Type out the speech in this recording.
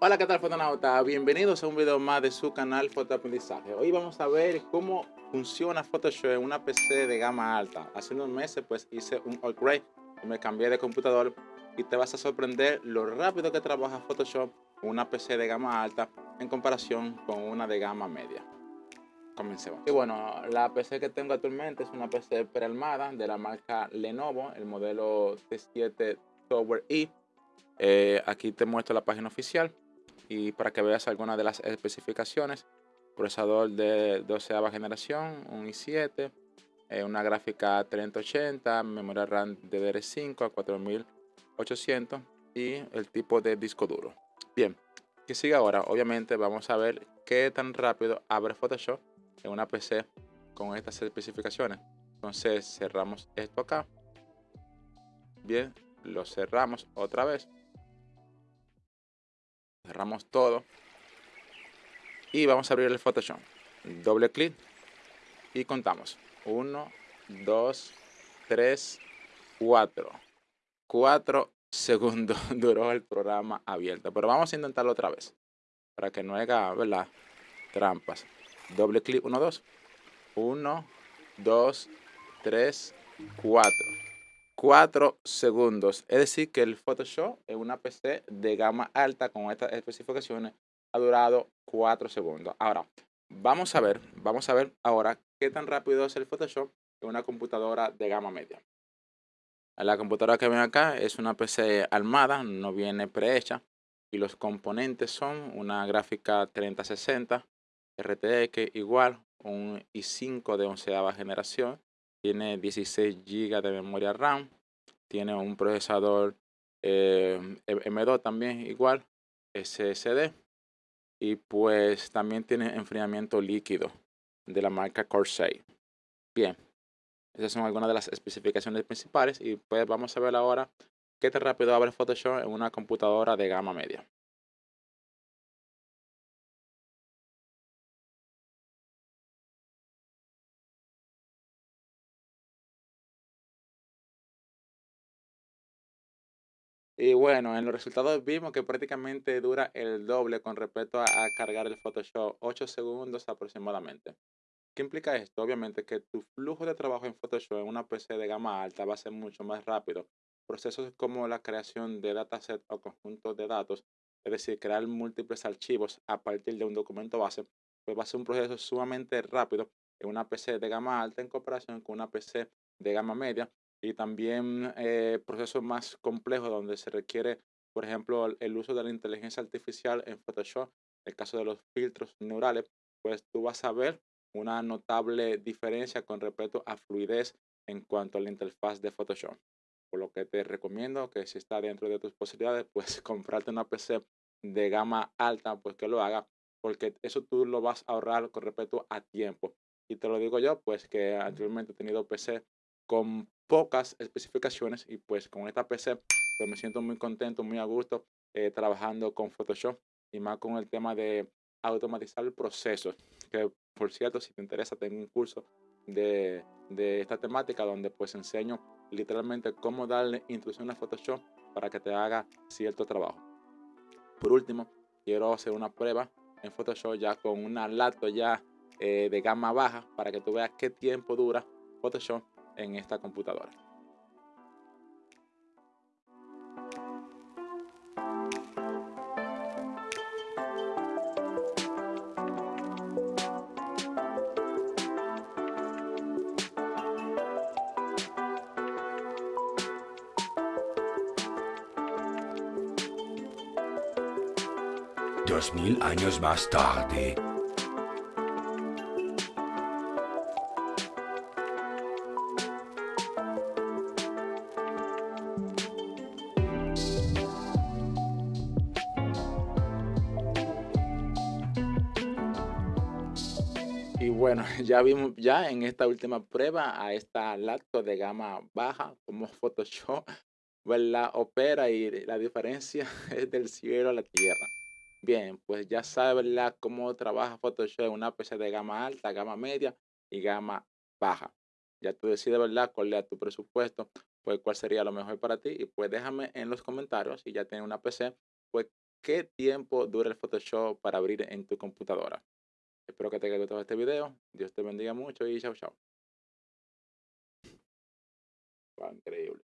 Hola, ¿qué tal fotonauta? Bienvenidos a un video más de su canal Fotoaprendizaje. Hoy vamos a ver cómo funciona Photoshop en una PC de gama alta. Hace unos meses pues hice un upgrade y me cambié de computador y te vas a sorprender lo rápido que trabaja Photoshop en una PC de gama alta en comparación con una de gama media. Comencemos. Y bueno, la PC que tengo actualmente es una PC prearmada de la marca Lenovo, el modelo T7 Tower E. Eh, aquí te muestro la página oficial y para que veas algunas de las especificaciones. Procesador de 12 generación, un i7, eh, una gráfica 3080, memoria RAM DDR5 a 4800 y el tipo de disco duro. Bien, ¿qué sigue ahora? Obviamente vamos a ver qué tan rápido abre Photoshop en una PC con estas especificaciones. Entonces cerramos esto acá. Bien, lo cerramos otra vez cerramos todo y vamos a abrir el Photoshop. Doble clic y contamos. 1 2 3 4 4 segundos duró el programa abierto pero vamos a intentarlo otra vez para que no haga ¿verdad? trampas. Doble clic 1 2 1 2 3 4 4 segundos. Es decir, que el Photoshop en una PC de gama alta con estas especificaciones ha durado 4 segundos. Ahora, vamos a ver, vamos a ver ahora qué tan rápido es el Photoshop en una computadora de gama media. La computadora que ven acá es una PC armada, no viene prehecha y los componentes son una gráfica 3060 RTX igual, un i5 de onceava generación, tiene 16 GB de memoria RAM, tiene un procesador eh, M2 también igual, SSD, y pues también tiene enfriamiento líquido de la marca Corsair. Bien, esas son algunas de las especificaciones principales y pues vamos a ver ahora qué tan rápido abre Photoshop en una computadora de gama media. Y bueno, en los resultados vimos que prácticamente dura el doble con respecto a, cargar el Photoshop, 8 segundos aproximadamente. ¿Qué implica esto? Obviamente que tu flujo de trabajo en Photoshop en una PC de gama alta va a ser mucho más rápido. Procesos como la creación de dataset o conjuntos de datos, es decir, crear múltiples archivos a partir de un documento base, pues va a ser un proceso sumamente rápido en una PC de gama alta en comparación con una PC de gama media y también eh, procesos más complejos donde se requiere, por ejemplo, el uso de la inteligencia artificial en Photoshop. En el caso de los filtros neurales, pues tú vas a ver una notable diferencia con respecto a fluidez en cuanto a la interfaz de Photoshop. Por lo que te recomiendo que si está dentro de tus posibilidades, pues comprarte una PC de gama alta, pues que lo haga, porque eso tú lo vas a ahorrar con respecto a tiempo. Y te lo digo yo, pues que anteriormente he tenido PC con pocas especificaciones y pues con esta PC pues me siento muy contento, muy a gusto eh, trabajando con Photoshop y más con el tema de automatizar el proceso. Que por cierto, si te interesa, tengo un curso de, de esta temática donde pues enseño literalmente cómo darle instrucción a Photoshop para que te haga cierto trabajo. Por último, quiero hacer una prueba en Photoshop ya con una laptop ya eh, de gama baja para que tú veas qué tiempo dura Photoshop en esta computadora. Dos mil años más tarde. Y bueno, ya vimos ya en esta última prueba a esta laptop de gama baja como Photoshop, ¿verdad? Opera y la diferencia es del cielo a la tierra. Bien, pues ya sabes, ¿verdad? Cómo trabaja Photoshop en una PC de gama alta, gama media y gama baja. Ya tú decides, ¿verdad? Cuál es tu presupuesto, pues cuál sería lo mejor para ti. Y pues déjame en los comentarios si ya tienes una PC, pues qué tiempo dura el Photoshop para abrir en tu computadora. Espero que te haya gustado este video. Dios te bendiga mucho y chao, chao. Increíble.